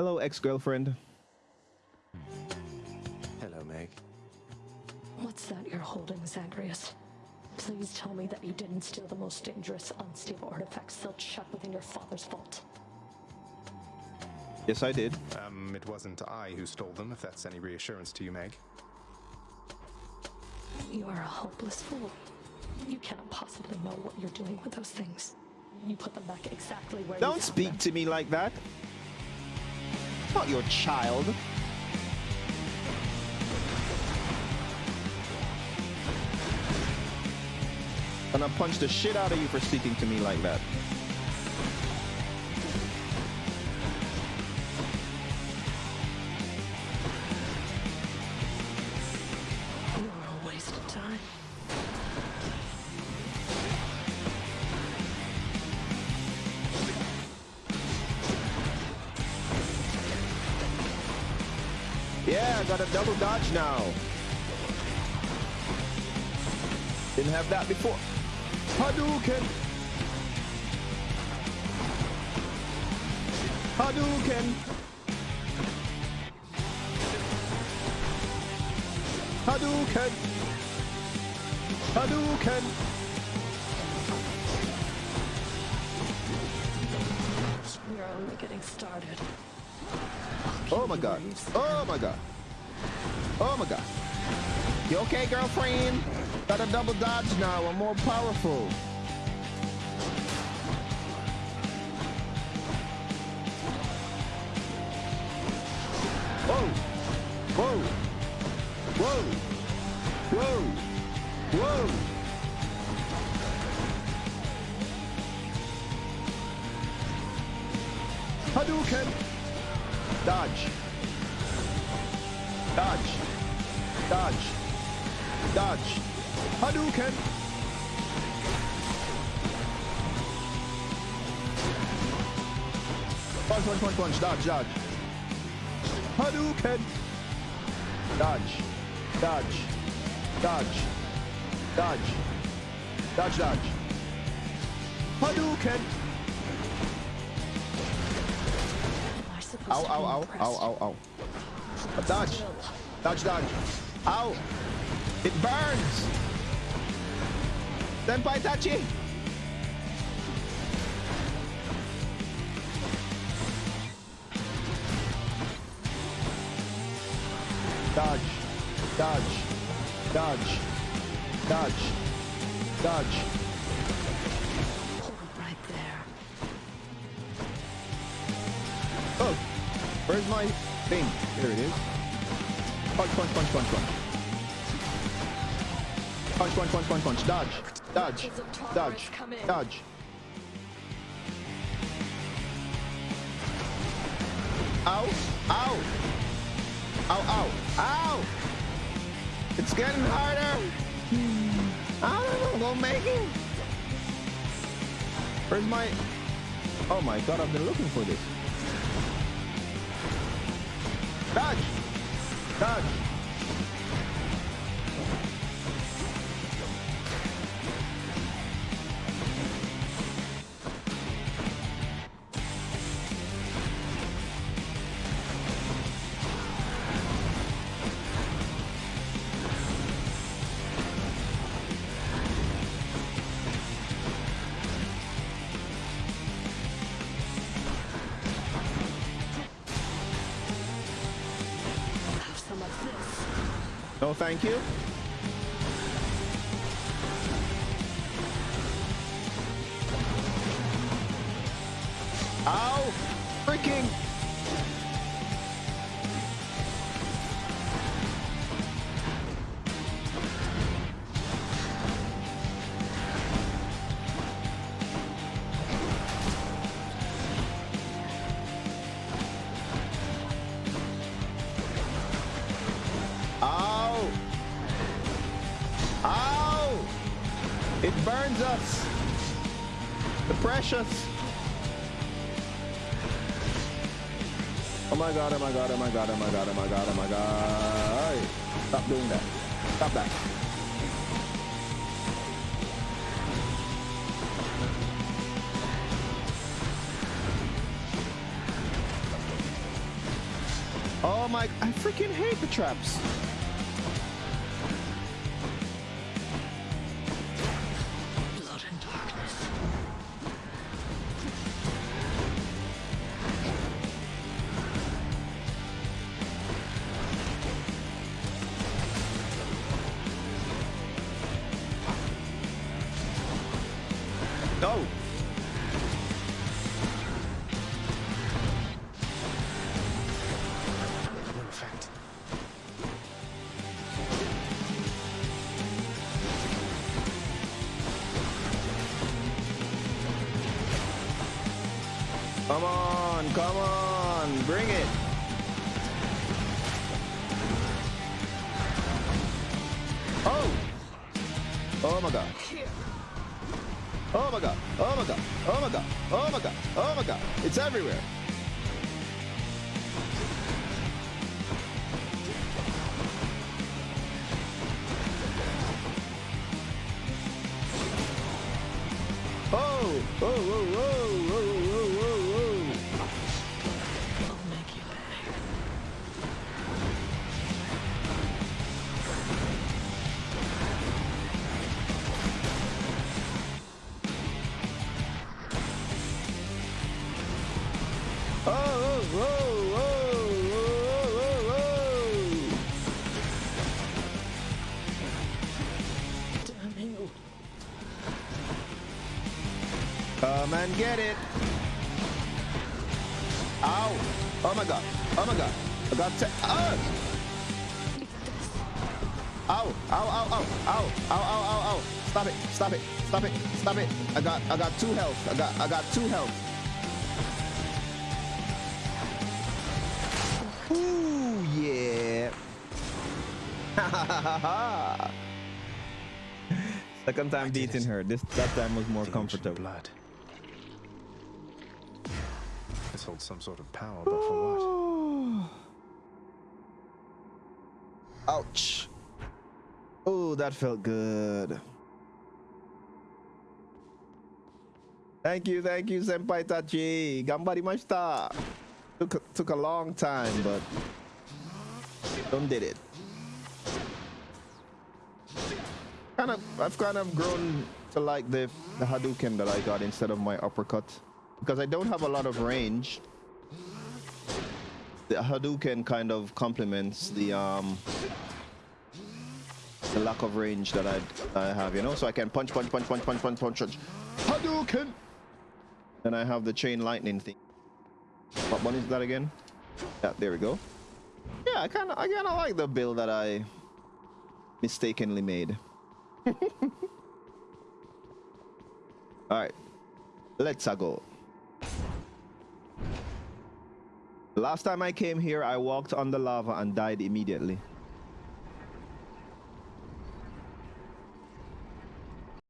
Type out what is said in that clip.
Hello, ex-girlfriend. Hello, Meg. What's that you're holding, Zagreus? Please tell me that you didn't steal the most dangerous, unstable artifacts sealed shut within your father's vault. Yes, I did. Um, it wasn't I who stole them, if that's any reassurance to you, Meg. You are a hopeless fool. You cannot possibly know what you're doing with those things. You put them back exactly where Don't you speak them. to me like that. Not your child. And I punch the shit out of you for speaking to me like that. Yeah, I got a double dodge now. Didn't have that before. Hadouken! Hadouken! Hadouken! Hadouken! We're only getting started. Oh my god. Oh my god. Oh my god. You okay, girlfriend? Got a double dodge now. I'm more powerful. Whoa. Whoa. Whoa. Whoa. Whoa. Hadouken. Dodge. Dodge. Dodge. Dodge. Hadouken. Punch, punch, punch, punch. Dodge, dodge. Hadouken. Dodge. Dodge. Dodge. Dodge. Dodge, dodge. Hadouken. Ow, ow, ow, ow, ow, ow. A dodge. Dodge, dodge. Ow. It burns. Senpai Tachi. Dodge. Dodge. Dodge. Dodge. Dodge. Where's my thing? There it is. Punch, punch, punch, punch, punch. Punch, punch, punch, punch, punch. Dodge. Dodge. Weapons of tolerance Dodge. Dodge. Ow. Ow. Ow, ow. Ow. It's getting harder. I don't know. Won't make it. Where's my... Oh my god, I've been looking for this. Dodge! Dodge! No, thank you. Ow! Freaking! Precious! Oh my god, oh my god, oh my god, oh my god, oh my god, oh my god. Stop doing that. Stop that. Oh my, I freaking hate the traps. Come on, come on, bring it. Oh! Oh my god. Oh my god. Oh my god. Oh my god. Oh my god. Oh my god. It's everywhere. Oh! Oh, whoa, whoa, Come and get it. Ow. Oh my god. Oh my god. I got to. Oh. Ah! Ow. Ow, ow, ow. Ow. Ow, ow, ow, ow. Stop it. Stop it. Stop it. Stop it. I got I got two health. I got I got two health. Ooh, yeah. Ha ha ha ha. Second time beating her. This that time was more comfortable. blood. Some sort of power, but for what? Ouch. Oh, that felt good. Thank you, thank you, Senpai Tachi. Gambarimashita. Took a, took a long time, but don't did it. Kind of, I've kind of grown to like the the Hadouken that I got instead of my uppercut because I don't have a lot of range. The Hadouken kind of complements the um the lack of range that I I have, you know, so I can punch, punch, punch, punch, punch, punch, punch, punch. Hadouken. Then I have the chain lightning thing. What one is that again? Yeah, there we go. Yeah, I kind of I kind of like the build that I mistakenly made. All right, let's go. Last time I came here, I walked on the lava and died immediately.